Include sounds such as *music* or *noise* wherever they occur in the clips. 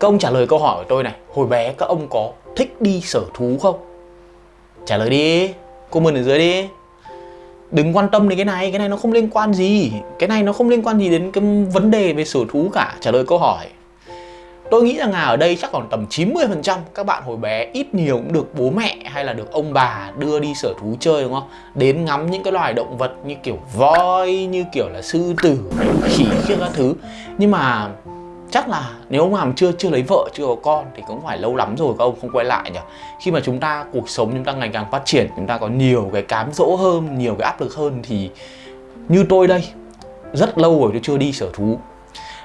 Các ông trả lời câu hỏi của tôi này Hồi bé các ông có thích đi sở thú không? Trả lời đi Comment ở dưới đi Đừng quan tâm đến cái này, cái này nó không liên quan gì Cái này nó không liên quan gì đến cái vấn đề về sở thú cả Trả lời câu hỏi Tôi nghĩ rằng là ở đây chắc còn tầm 90% các bạn hồi bé ít nhiều cũng được bố mẹ hay là được ông bà đưa đi sở thú chơi đúng không? Đến ngắm những cái loài động vật như kiểu voi, như kiểu là sư tử, khỉ kia các thứ Nhưng mà chắc là nếu ông nào chưa chưa lấy vợ chưa có con thì cũng phải lâu lắm rồi các ông không quay lại nhỉ? Khi mà chúng ta cuộc sống chúng ta ngày càng phát triển chúng ta có nhiều cái cám dỗ hơn nhiều cái áp lực hơn thì như tôi đây rất lâu rồi tôi chưa đi sở thú.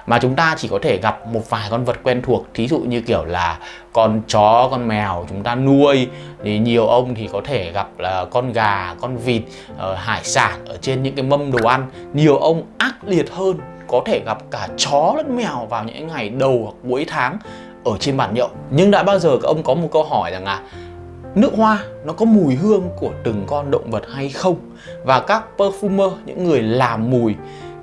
Mà chúng ta chỉ có thể gặp một vài con vật quen thuộc thí dụ như kiểu là con chó con mèo chúng ta nuôi. Thì nhiều ông thì có thể gặp là con gà con vịt uh, hải sản ở trên những cái mâm đồ ăn. Nhiều ông ác liệt hơn có thể gặp cả chó lẫn mèo vào những ngày đầu hoặc cuối tháng ở trên bàn nhậu. Nhưng đã bao giờ các ông có một câu hỏi rằng là nước hoa nó có mùi hương của từng con động vật hay không? Và các perfumer, những người làm mùi,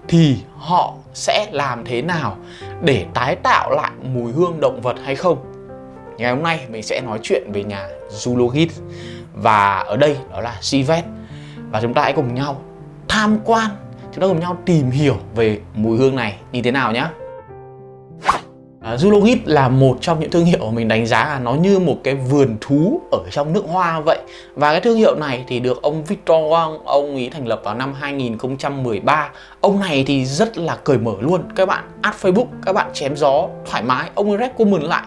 thì họ sẽ làm thế nào để tái tạo lại mùi hương động vật hay không? Ngày hôm nay mình sẽ nói chuyện về nhà Zoologist. Và ở đây đó là Sivet. Và chúng ta hãy cùng nhau tham quan chúng ta cùng nhau tìm hiểu về mùi hương này như thế nào nhé à, Zulogit là một trong những thương hiệu mình đánh giá là nó như một cái vườn thú ở trong nước hoa vậy. Và cái thương hiệu này thì được ông Victor Wang, ông ấy thành lập vào năm 2013 Ông này thì rất là cởi mở luôn. Các bạn add Facebook, các bạn chém gió thoải mái. Ông ấy rep comment lại.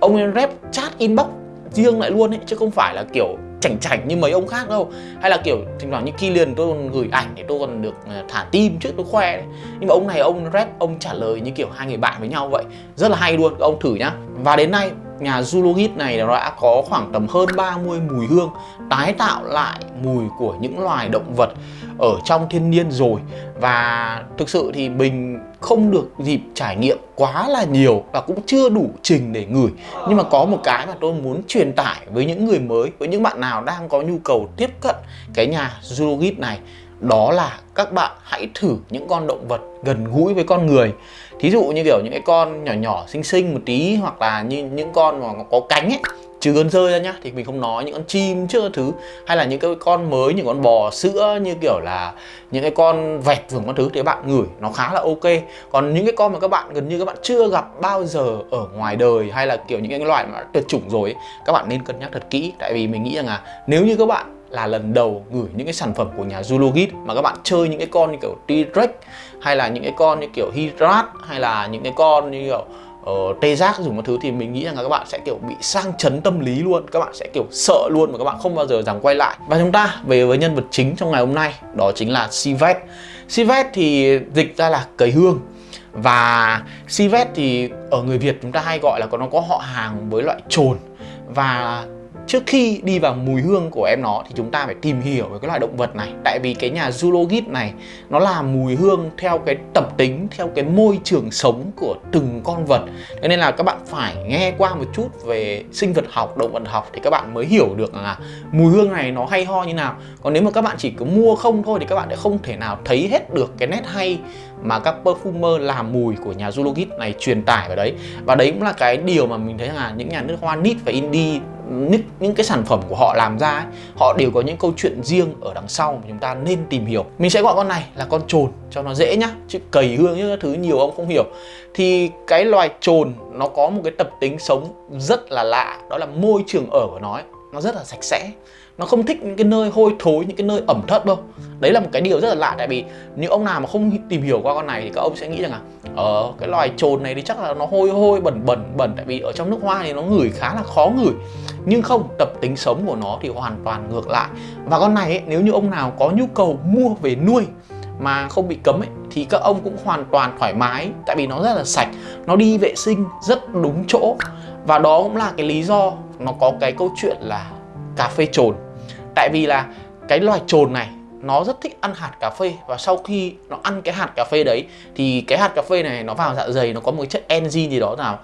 Ông ấy rep chat inbox riêng lại luôn ấy Chứ không phải là kiểu chảnh chảnh như mấy ông khác đâu. Hay là kiểu, thỉnh thoảng như Kylian tôi còn gửi ảnh để tôi còn được ờ, thả tim trước tôi khoe đấy. Nhưng mà ông này, ông rep ông trả lời như kiểu hai người bạn với nhau vậy. Rất là hay luôn ông thử nhá. Và đến nay, nhà Zoologist này đã có khoảng tầm hơn 30 mùi hương tái tạo lại mùi của những loài động vật ở trong thiên nhiên rồi. Và thực sự thì mình không được dịp trải nghiệm quá là nhiều và cũng chưa đủ trình để ngửi. Nhưng mà có một cái mà tôi muốn truyền tải với những người mới, với những bạn nào đang có nhu cầu tiếp cận cái nhà Zoologist này, đó là các bạn hãy thử những con động vật gần gũi với con người. Thí dụ như kiểu những cái con nhỏ nhỏ, xinh xinh một tí, hoặc là như những con mà có cánh ấy trừ con rơi ra nhá thì mình không nói những con chim chưa thứ. Hay là những cái con mới những con bò sữa như kiểu là những cái con vẹt vườn con thứ thì các bạn ngửi nó khá là ok. Còn những cái con mà các bạn gần như các bạn chưa gặp bao giờ ở ngoài đời hay là kiểu những cái loại mà tuyệt chủng rồi ấy, các bạn nên cân nhắc thật kỹ. Tại vì mình nghĩ rằng là nếu như các bạn là lần đầu gửi những cái sản phẩm của nhà Zoologist mà các bạn chơi những cái con như kiểu T-Rex hay là những cái con như kiểu Hydrat hay là những cái con như kiểu uh, tê giác dùng một thứ thì mình nghĩ rằng là các bạn sẽ kiểu bị sang chấn tâm lý luôn. Các bạn sẽ kiểu sợ luôn và các bạn không bao giờ dám quay lại. Và chúng ta về với nhân vật chính trong ngày hôm nay đó chính là Sivet Sivet thì dịch ra là cầy hương. Và Sivet thì ở người Việt chúng ta hay gọi là nó có họ hàng với loại trồn và Trước khi đi vào mùi hương của em nó thì chúng ta phải tìm hiểu về cái loài động vật này. Tại vì cái nhà Zoologist này nó làm mùi hương theo cái tập tính, theo cái môi trường sống của từng con vật. Thế nên là các bạn phải nghe qua một chút về sinh vật học, động vật học thì các bạn mới hiểu được là mùi hương này nó hay ho như nào. Còn nếu mà các bạn chỉ cứ mua không thôi thì các bạn sẽ không thể nào thấy hết được cái nét hay mà các perfumer làm mùi của nhà Zoologist này truyền tải vào đấy. Và đấy cũng là cái điều mà mình thấy là những nhà nước hoa nít và indie những, những cái sản phẩm của họ làm ra ấy, họ đều có những câu chuyện riêng ở đằng sau mà chúng ta nên tìm hiểu. Mình sẽ gọi con này là con trồn cho nó dễ nhá chứ cầy hương những thứ nhiều ông không hiểu. Thì cái loài trồn nó có một cái tập tính sống rất là lạ đó là môi trường ở của nó ấy, nó rất là sạch sẽ nó không thích những cái nơi hôi thối những cái nơi ẩm thất đâu. Đấy là một cái điều rất là lạ tại vì nếu ông nào mà không tìm hiểu qua con này thì các ông sẽ nghĩ rằng là ờ cái loài trồn này thì chắc là nó hôi hôi bẩn bẩn bẩn tại vì ở trong nước hoa thì nó ngửi khá là khó ngửi. Nhưng không tập tính sống của nó thì hoàn toàn ngược lại. Và con này ấy, nếu như ông nào có nhu cầu mua về nuôi mà không bị cấm ấy thì các ông cũng hoàn toàn thoải mái tại vì nó rất là sạch. Nó đi vệ sinh rất đúng chỗ. Và đó cũng là cái lý do nó có cái câu chuyện là cà phê trồn tại vì là cái loài trồn này nó rất thích ăn hạt cà phê và sau khi nó ăn cái hạt cà phê đấy thì cái hạt cà phê này nó vào dạ dày nó có một cái chất enzyme gì đó nào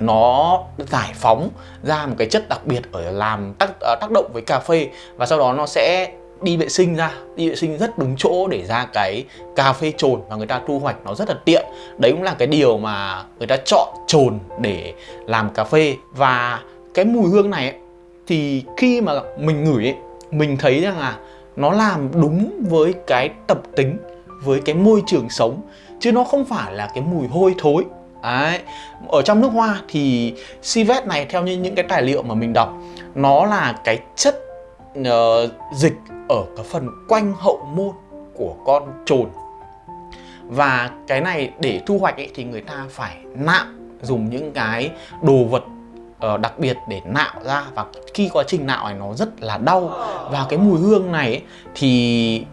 nó giải phóng ra một cái chất đặc biệt ở làm tác ờ, tác động với cà phê và sau đó nó sẽ đi vệ sinh ra đi vệ sinh rất đúng chỗ để ra cái cà phê trồn và người ta thu hoạch nó rất là tiện. Đấy cũng là cái điều mà người ta chọn trồn để làm cà phê. Và cái mùi hương này ấy, thì khi mà mình ngửi ấy, mình thấy rằng là nó làm đúng với cái tập tính với cái môi trường sống chứ nó không phải là cái mùi hôi thối Đấy. Ở trong nước hoa thì civet này theo như những cái tài liệu mà mình đọc nó là cái chất uh, dịch ở cái phần quanh hậu môn của con trồn và cái này để thu hoạch ấy, thì người ta phải nạm dùng những cái đồ vật uh, đặc biệt để nạo ra và khi quá trình nạo này nó rất là đau. Và cái mùi hương này ấy, thì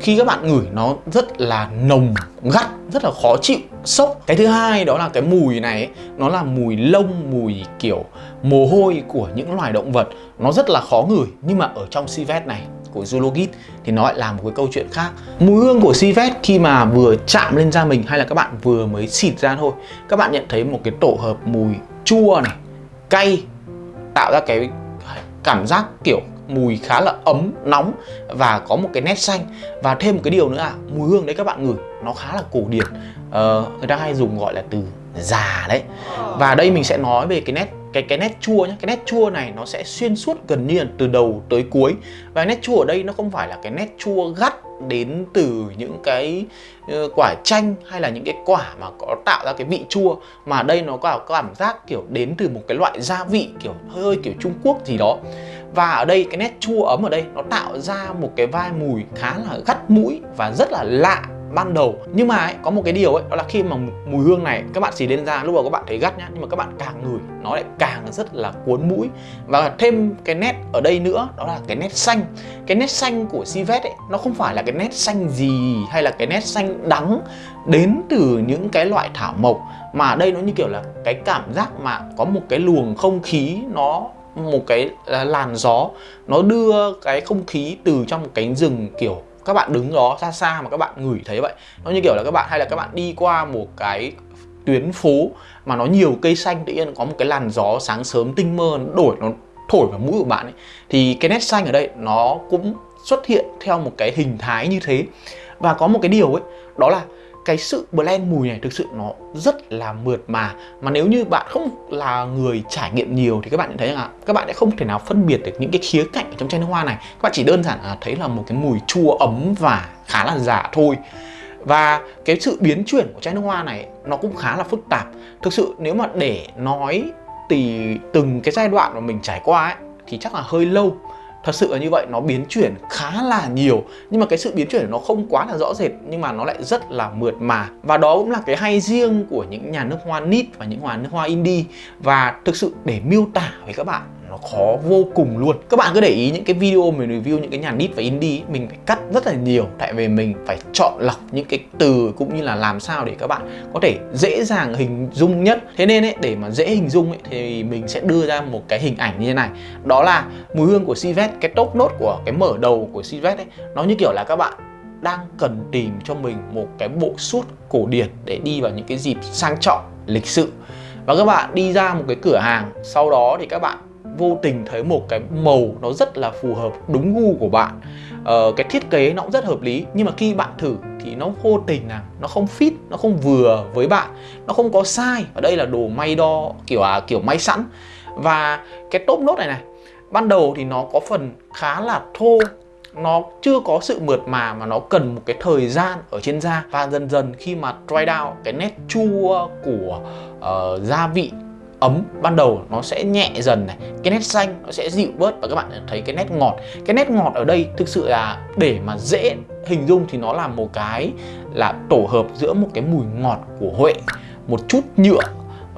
khi các bạn ngửi nó rất là nồng gắt rất là khó chịu sốc. Cái thứ hai đó là cái mùi này ấy, nó là mùi lông mùi kiểu mồ hôi của những loài động vật. Nó rất là khó ngửi nhưng mà ở trong civet này của zulogit thì nó lại là một cái câu chuyện khác. Mùi hương của civet khi mà vừa chạm lên da mình hay là các bạn vừa mới xịt ra thôi các bạn nhận thấy một cái tổ hợp mùi chua này cay tạo ra cái cảm giác kiểu mùi khá là ấm nóng và có một cái nét xanh. Và thêm một cái điều nữa là mùi hương đấy các bạn ngửi nó khá là cổ điển. Ờ, người ta hay dùng gọi là từ già đấy. Và đây mình sẽ nói về cái nét cái cái nét chua nhé cái nét chua này nó sẽ xuyên suốt gần như là từ đầu tới cuối. Và nét chua ở đây nó không phải là cái nét chua gắt đến từ những cái ờ, quả chanh hay là những cái quả mà có tạo ra cái vị chua. Mà đây nó có cảm giác kiểu đến từ một cái loại gia vị kiểu hơi hơi kiểu Trung Quốc gì đó. Và ở đây cái nét chua ấm ở đây nó tạo ra một cái vai mùi khá là gắt mũi và rất là lạ ban đầu. Nhưng mà ấy, có một cái điều ấy đó là khi mà mùi hương này các bạn xì lên da lúc đầu các bạn thấy gắt nhá nhưng mà các bạn càng ngửi nó lại càng rất là cuốn mũi. Và thêm cái nét ở đây nữa đó là cái nét xanh. Cái nét xanh của civet ấy nó không phải là cái nét xanh gì hay là cái nét xanh đắng đến từ những cái loại thảo mộc mà đây nó như kiểu là cái cảm giác mà có một cái luồng không khí nó một cái à, làn gió nó đưa cái không khí từ trong cánh rừng kiểu các bạn đứng đó xa xa mà các bạn ngửi thấy vậy. Nó như kiểu là các bạn, hay là các bạn đi qua một cái tuyến phố mà nó nhiều cây xanh, tự nhiên có một cái làn gió sáng sớm tinh mơ, nó đổi, nó thổi vào mũi của bạn ấy. Thì cái nét xanh ở đây nó cũng xuất hiện theo một cái hình thái như thế. Và có một cái điều ấy, đó là cái sự blend mùi này thực sự nó rất là mượt mà. Mà nếu như bạn không là người trải nghiệm nhiều thì các bạn thấy là các bạn sẽ không thể nào phân biệt được những cái khía cạnh ở trong chai nước hoa này. Các bạn chỉ đơn giản là thấy là một cái mùi chua ấm và khá là giả thôi. Và cái sự biến chuyển của chai nước hoa này nó cũng khá là phức tạp. Thực sự nếu mà để nói thì từng cái giai đoạn mà mình trải qua ấy, thì chắc là hơi lâu thật sự là như vậy, nó biến chuyển khá là nhiều. Nhưng mà cái sự biến chuyển nó không quá là rõ rệt, nhưng mà nó lại rất là mượt mà. Và đó cũng là cái hay riêng của những nhà nước hoa nít và những nhà nước hoa indie và thực sự để miêu tả với các bạn nó khó vô cùng luôn. Các bạn cứ để ý những cái video mình review những cái nhà nít và indie mình phải cắt rất là nhiều. Tại vì mình phải chọn lọc những cái từ cũng như là làm sao để các bạn có thể dễ dàng hình dung nhất. Thế nên ấy, để mà dễ hình dung ấy, thì mình sẽ đưa ra một cái hình ảnh như thế này. Đó là mùi hương của Sivet cái top nốt của cái mở đầu của Sivet ấy nó như kiểu là các bạn đang cần tìm cho mình một cái bộ suit cổ điển để đi vào những cái dịp sang trọng lịch sự. Và các bạn đi ra một cái cửa hàng sau đó thì các bạn vô tình thấy một cái màu nó rất là phù hợp đúng gu của bạn. Ờ, cái thiết kế nó cũng rất hợp lý nhưng mà khi bạn thử thì nó vô tình là nó không fit nó không vừa với bạn nó không có sai ở đây là đồ may đo kiểu à kiểu may sẵn. Và cái top nốt này này ban đầu thì nó có phần khá là thô nó chưa có sự mượt mà mà nó cần một cái thời gian ở trên da. Và dần dần khi mà dry down cái nét chua của uh, gia vị ấm ban đầu nó sẽ nhẹ dần này, cái nét xanh nó sẽ dịu bớt và các bạn thấy cái nét ngọt. Cái nét ngọt ở đây thực sự là để mà dễ hình dung thì nó là một cái là tổ hợp giữa một cái mùi ngọt của huệ, một chút nhựa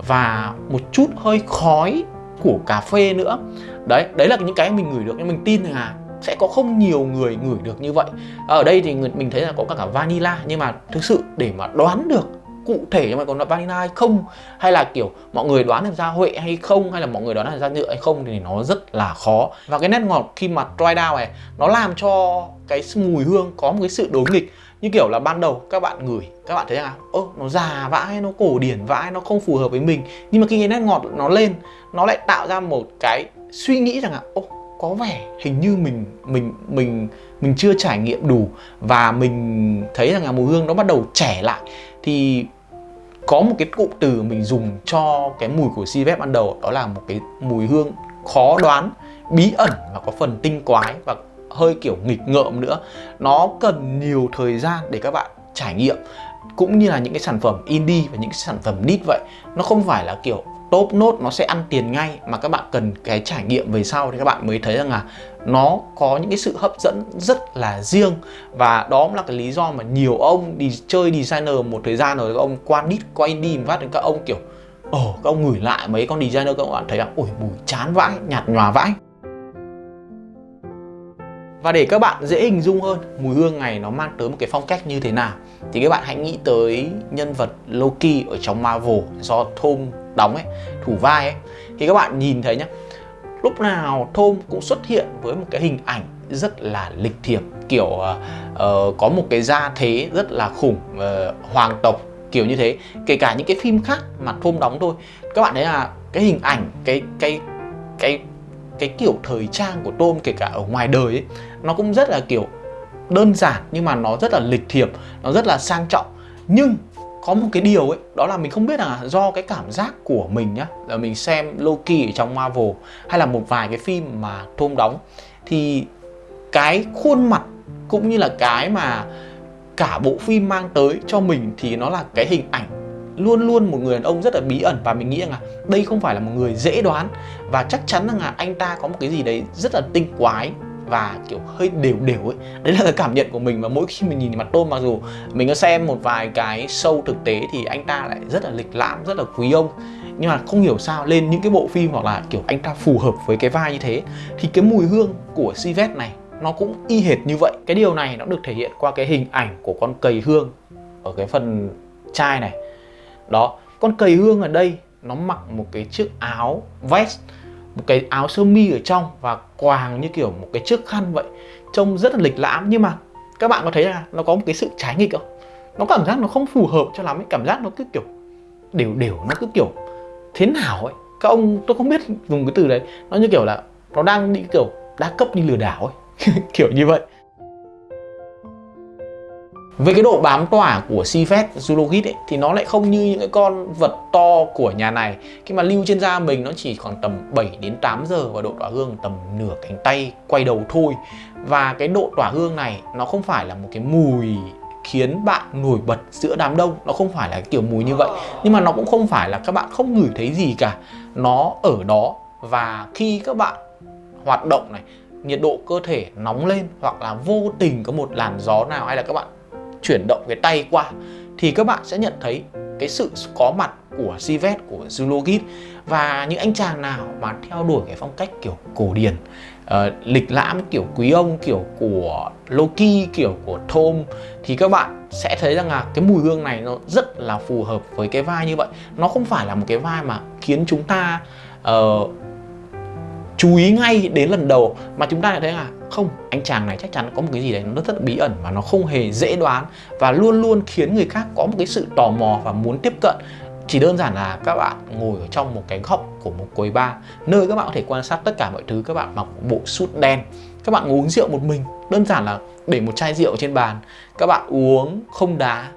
và một chút hơi khói của cà phê nữa. Đấy đấy là những cái mình ngửi được, nhưng mình tin là sẽ có không nhiều người ngửi được như vậy. Ở đây thì mình thấy là có cả cả vanilla, nhưng mà thực sự để mà đoán được cụ thể nhưng mà còn là vanilla hay không? Hay là kiểu mọi người đoán được ra huệ hay không? Hay là mọi người đoán được ra nhựa hay không? Thì nó rất là khó. Và cái nét ngọt khi mà dry down này, nó làm cho cái mùi hương có một cái sự đối nghịch. Như kiểu là ban đầu các bạn ngửi, các bạn thấy rằng ơ, nó già vãi, nó cổ điển vãi, nó không phù hợp với mình. Nhưng mà khi cái nét ngọt nó lên, nó lại tạo ra một cái suy nghĩ rằng là ô có vẻ hình như mình mình mình mình chưa trải nghiệm đủ. Và mình thấy rằng là mùi hương nó bắt đầu trẻ lại thì có một cái cụm từ mình dùng cho cái mùi của Civet ban đầu, đó là một cái mùi hương khó đoán, bí ẩn và có phần tinh quái và hơi kiểu nghịch ngợm nữa. Nó cần nhiều thời gian để các bạn trải nghiệm, cũng như là những cái sản phẩm indie và những cái sản phẩm nít vậy. Nó không phải là kiểu top nốt nó sẽ ăn tiền ngay mà các bạn cần cái trải nghiệm về sau thì các bạn mới thấy rằng là nó có những cái sự hấp dẫn rất là riêng. Và đó cũng là cái lý do mà nhiều ông đi chơi designer một thời gian rồi, các ông qua đít qua indie phát đến các ông kiểu, ồ, các ông ngửi lại mấy con designer các bạn thấy là, ôi, mùi chán vãi, nhạt nhòa vãi. Và để các bạn dễ hình dung hơn mùi hương này nó mang tới một cái phong cách như thế nào, thì các bạn hãy nghĩ tới nhân vật Loki ở trong Marvel do Tom đóng ấy, thủ vai ấy. Thì các bạn nhìn thấy nhá lúc nào thôm cũng xuất hiện với một cái hình ảnh rất là lịch thiệp kiểu uh, có một cái gia thế rất là khủng uh, hoàng tộc kiểu như thế. Kể cả những cái phim khác mà thôm đóng thôi các bạn thấy là cái hình ảnh cái cái cái cái kiểu thời trang của tôm kể cả ở ngoài đời ấy nó cũng rất là kiểu đơn giản nhưng mà nó rất là lịch thiệp nó rất là sang trọng. Nhưng có một cái điều ấy, đó là mình không biết là do cái cảm giác của mình nhá, là mình xem Loki ở trong Marvel hay là một vài cái phim mà Tom đóng, thì cái khuôn mặt cũng như là cái mà cả bộ phim mang tới cho mình thì nó là cái hình ảnh luôn luôn một người đàn ông rất là bí ẩn. Và mình nghĩ rằng là đây không phải là một người dễ đoán, và chắc chắn rằng là anh ta có một cái gì đấy rất là tinh quái và, kiểu, hơi đều đều ấy. Đấy là cái cảm nhận của mình và mỗi khi mình nhìn mặt tôm mặc dù mình có xem một vài cái show thực tế thì anh ta lại rất là lịch lãm, rất là quý ông. Nhưng mà không hiểu sao lên những cái bộ phim hoặc là, kiểu, anh ta phù hợp với cái vai như thế, thì cái mùi hương của Sivet này nó cũng y hệt như vậy. Cái điều này nó được thể hiện qua cái hình ảnh của con cầy hương ở cái phần chai này. Đó, con cầy hương ở đây nó mặc một cái chiếc áo vest một cái áo sơ mi ở trong và quàng như kiểu một cái chiếc khăn vậy. Trông rất là lịch lãm nhưng mà các bạn có thấy là nó có một cái sự trái nghịch không? Nó cảm giác nó không phù hợp cho lắm ấy, cảm giác nó cứ kiểu đều đều, nó cứ kiểu thế nào ấy. Các ông, tôi không biết dùng cái từ đấy, nó như kiểu là nó đang đi kiểu đa cấp như lừa đảo ấy. *laughs* Kiểu như vậy về cái độ bám tỏa của Cifet Zulogit ấy, thì nó lại không như những cái con vật to của nhà này. Khi mà lưu trên da mình nó chỉ khoảng tầm 7 đến 8 giờ và độ tỏa hương tầm nửa cánh tay quay đầu thôi. Và cái độ tỏa hương này nó không phải là một cái mùi khiến bạn nổi bật giữa đám đông. Nó không phải là cái kiểu mùi như vậy. Nhưng mà nó cũng không phải là các bạn không ngửi thấy gì cả. Nó ở đó và khi các bạn hoạt động này nhiệt độ cơ thể nóng lên hoặc là vô tình có một làn gió nào hay là các bạn chuyển động cái tay qua thì các bạn sẽ nhận thấy cái sự có mặt của Sivet của Zulogit và những anh chàng nào mà theo đuổi cái phong cách kiểu cổ điển uh, lịch lãm kiểu quý ông kiểu của Loki kiểu của Tom thì các bạn sẽ thấy rằng là cái mùi hương này nó rất là phù hợp với cái vai như vậy. Nó không phải là một cái vai mà khiến chúng ta uh, chú ý ngay đến lần đầu mà chúng ta lại thấy là không anh chàng này chắc chắn có một cái gì đấy nó rất, là bí ẩn và nó không hề dễ đoán và luôn luôn khiến người khác có một cái sự tò mò và muốn tiếp cận. Chỉ đơn giản là các bạn ngồi ở trong một cái góc của một quầy bar nơi các bạn có thể quan sát tất cả mọi thứ các bạn mặc bộ suit đen các bạn uống rượu một mình. Đơn giản là để một chai rượu trên bàn các bạn uống không đá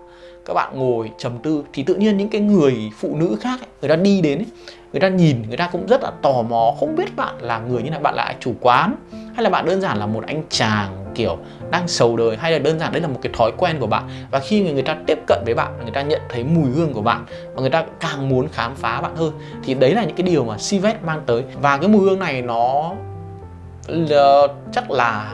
các bạn ngồi trầm tư. Thì tự nhiên những cái người phụ nữ khác ấy, người ta đi đến ấy, người ta nhìn người ta cũng rất là tò mò không biết bạn là người như là bạn là chủ quán hay là bạn đơn giản là một anh chàng kiểu đang sầu đời hay là đơn giản đấy là một cái thói quen của bạn. Và khi người, người ta tiếp cận với bạn người ta nhận thấy mùi hương của bạn và người ta càng muốn khám phá bạn hơn thì đấy là những cái điều mà Sivet mang tới. Và cái mùi hương này nó chắc là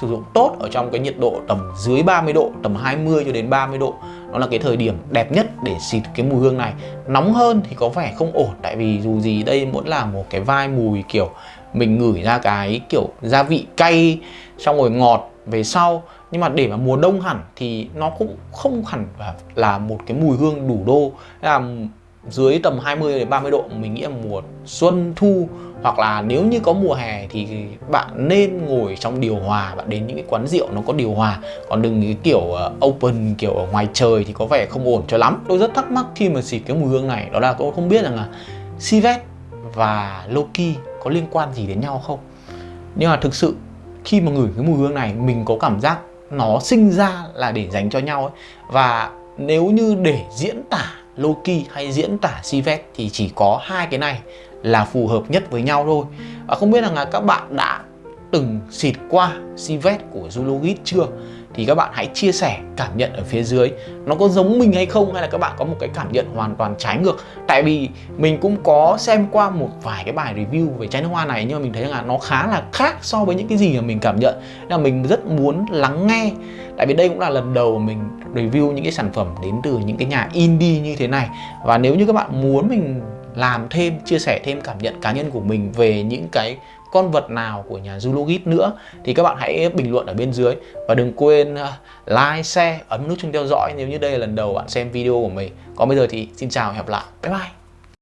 sử dụng tốt ở trong cái nhiệt độ tầm dưới 30 độ tầm 20 cho đến 30 độ nó là cái thời điểm đẹp nhất để xịt cái mùi hương này. Nóng hơn thì có vẻ không ổn, tại vì dù gì đây vẫn là một cái vai mùi kiểu mình ngửi ra cái kiểu gia vị cay, xong rồi ngọt về sau. Nhưng mà để mà mùa đông hẳn thì nó cũng không hẳn là một cái mùi hương đủ đô. Là dưới tầm 20 đến 30 độ, mình nghĩ là mùa xuân thu, hoặc là nếu như có mùa hè thì bạn nên ngồi trong điều hòa, bạn đến những cái quán rượu nó có điều hòa. Còn đừng cái kiểu ờ, open, kiểu ở ngoài trời thì có vẻ không ổn cho lắm. Tôi rất thắc mắc khi mà xịt cái mùi hương này, đó là tôi không biết rằng là Sivet và Loki có liên quan gì đến nhau không. Nhưng mà thực sự khi mà ngửi cái mùi hương này, mình có cảm giác nó sinh ra là để dành cho nhau ấy. và nếu như để diễn tả Loki hay diễn tả Sivet thì chỉ có hai cái này là phù hợp nhất với nhau thôi. Và không biết rằng là các bạn đã từng xịt qua Sivet của Zulogit chưa? Thì các bạn hãy chia sẻ cảm nhận ở phía dưới. Nó có giống mình hay không, hay là các bạn có một cái cảm nhận hoàn toàn trái ngược? Tại vì mình cũng có xem qua một vài cái bài review về chai nước hoa này, nhưng mà mình thấy là nó khá là khác so với những cái gì mà mình cảm nhận. Nên là mình rất muốn lắng nghe. Tại vì đây cũng là lần đầu mình review những cái sản phẩm đến từ những cái nhà indie như thế này và nếu như các bạn muốn mình làm thêm chia sẻ thêm cảm nhận cá nhân của mình về những cái con vật nào của nhà Zulogit nữa thì các bạn hãy bình luận ở bên dưới và đừng quên ờ, like, share, ấn nút chuông theo dõi nếu như đây là lần đầu bạn xem video của mình. Còn bây giờ thì xin chào và hẹn gặp lại. Bye bye.